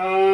Uh,